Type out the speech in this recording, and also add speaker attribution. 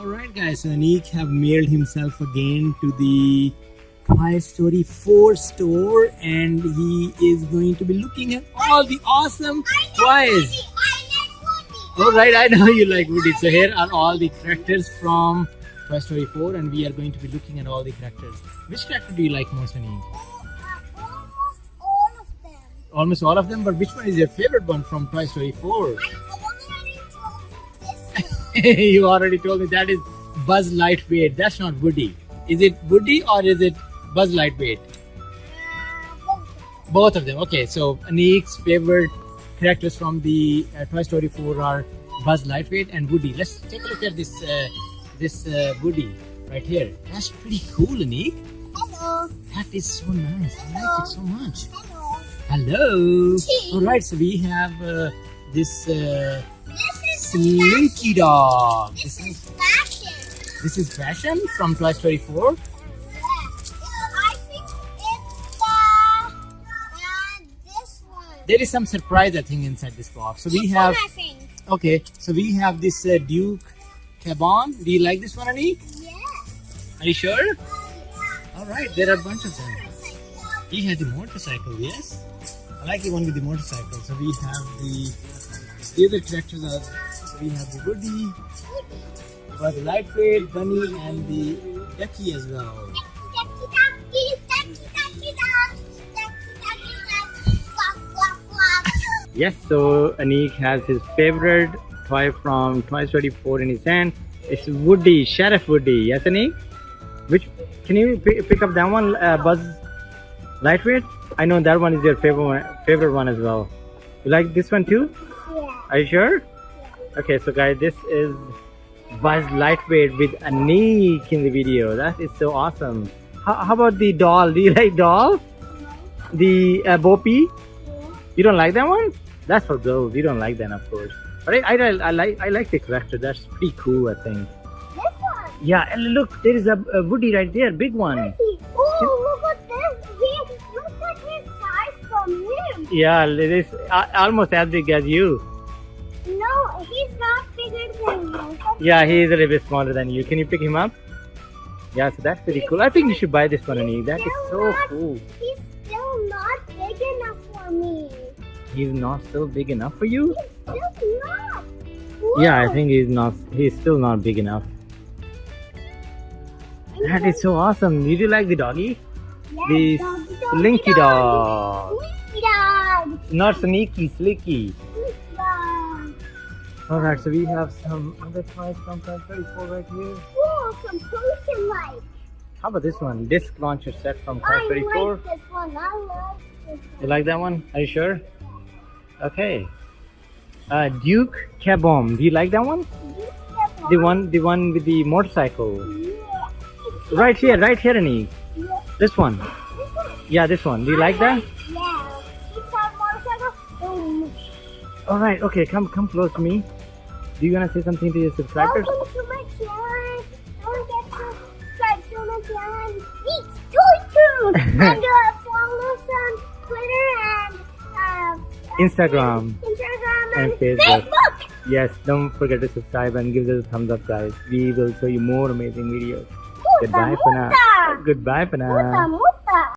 Speaker 1: Alright guys, so Anik have mailed himself again to the Toy Story 4 store and he is going to be looking at all the awesome toys. Alright, I know you like Woody. So here are all the characters from Toy Story 4 and we are going to be looking at all the characters. Which character do you like most Anik?
Speaker 2: Oh, uh, almost all of them.
Speaker 1: Almost all of them, but which one is your favorite one from Toy Story 4? you already told me that is Buzz Lightweight. That's not Woody. Is it Woody or is it Buzz Lightweight?
Speaker 2: Uh, both.
Speaker 1: Of them. Okay, so Anik's favorite characters from the uh, Toy Story 4 are Buzz Lightweight and Woody. Let's take a look at this uh, this uh, Woody right here. That's pretty cool, Anik.
Speaker 2: Hello.
Speaker 1: That is so nice. I like it so much.
Speaker 2: Hello.
Speaker 1: Hello. All right, so we have uh, this uh, Slinky Dog.
Speaker 2: This
Speaker 1: This is
Speaker 2: fashion.
Speaker 1: this is fashion from Toy Story 4.
Speaker 2: Yeah. I think it's the uh, this one.
Speaker 1: There is some surprise, I think, inside this box. So we
Speaker 2: This
Speaker 1: have okay. So we have this uh, Duke Caboom. Do you like this one, Anik?
Speaker 2: Yeah.
Speaker 1: Are you sure? All right, there are a bunch of them. He has a motorcycle, yes. I like the one with the motorcycle. So we have the the other characters are. So we have the Woody, but the lightweight, Bunny, and the Ducky as well.
Speaker 2: Ducky, ducky, ducky, ducky, duck. Ducky, ducky. Quack, quack, quack.
Speaker 1: Yes, so Anik has his favorite toy from Toy Story 4 in his hand. It's Woody, Sheriff Woody. Yes, Anik? Which can you pick, pick up that one, uh, Buzz Lightweight? I know that one is your favorite one, favorite one as well. You like this one too?
Speaker 2: Yeah.
Speaker 1: Are you sure? Okay, so guys, this is Buzz Lightweight with Anik in the video. That is so awesome. How, how about the doll? Do you like doll? The uh, Boppy? You don't like that one? That's for girls. You don't like that, of course. But I, I, I like I like the character. That's pretty cool. I think.
Speaker 2: This one.
Speaker 1: Yeah, and look, there is a, a Woody right there, big one.
Speaker 2: Oh, look at this. He, look at his size from him.
Speaker 1: Yeah, it is uh, almost as big as you. Yeah, he is a little bit smaller than you. Can you pick him up? Yeah, so that's pretty cool. I think you should buy this one, Annie. That is so cool.
Speaker 2: He's still not big enough for me.
Speaker 1: He's not still big enough for you?
Speaker 2: He's still not.
Speaker 1: Yeah, I think he's not. He's still not big enough. That is so awesome. Did you like the doggy?
Speaker 2: Yeah,
Speaker 1: the
Speaker 2: doggy, doggy,
Speaker 1: Slinky dog.
Speaker 2: Slinky dog.
Speaker 1: Not sneaky, slicky.
Speaker 2: Slinky dog.
Speaker 1: Alright, so we have some other toys from Toy Story 4 right here.
Speaker 2: Whoa, some potion lights.
Speaker 1: How about this one? Disc launcher set from Toy
Speaker 2: I
Speaker 1: Story 4.
Speaker 2: like this one. I love this
Speaker 1: You like that one? Are you sure? Okay. Uh, Duke Caboom. Do you like that one? The one, the one with the motorcycle.
Speaker 2: Yeah.
Speaker 1: Right here, right here, Annie.
Speaker 2: Yeah.
Speaker 1: This one.
Speaker 2: This one.
Speaker 1: Yeah, this one. Do you like that?
Speaker 2: Yeah. It's our motorcycle. Boom.
Speaker 1: Alright, okay, come come close to me. Do you wanna say something to your subscribers?
Speaker 2: Welcome to my channel. Don't forget to subscribe to my channel. It's Toy Tune. and uh, follow us on Twitter and uh,
Speaker 1: Instagram.
Speaker 2: Instagram
Speaker 1: And
Speaker 2: and,
Speaker 1: Facebook.
Speaker 2: Facebook.
Speaker 1: Yes, don't forget to subscribe and give us a thumbs up, guys. We will show you more amazing videos.
Speaker 2: Muta,
Speaker 1: Goodbye for now. Goodbye for now.
Speaker 2: muta.